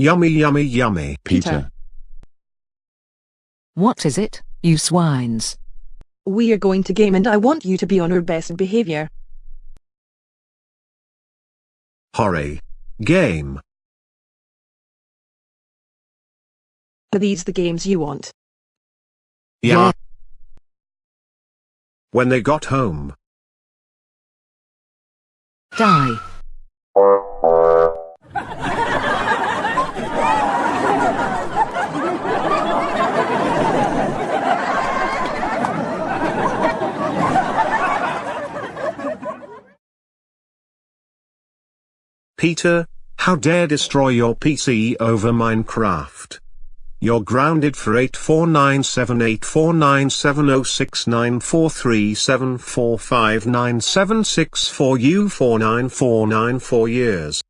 Yummy yummy yummy. Peter. What is it, you swines? We are going to game and I want you to be on your best behavior. Hurry. Game. Are these the games you want? Yeah. When they got home. Die. Peter, how dare destroy your PC over Minecraft. You're grounded for 84978497069437459764U4949 for years.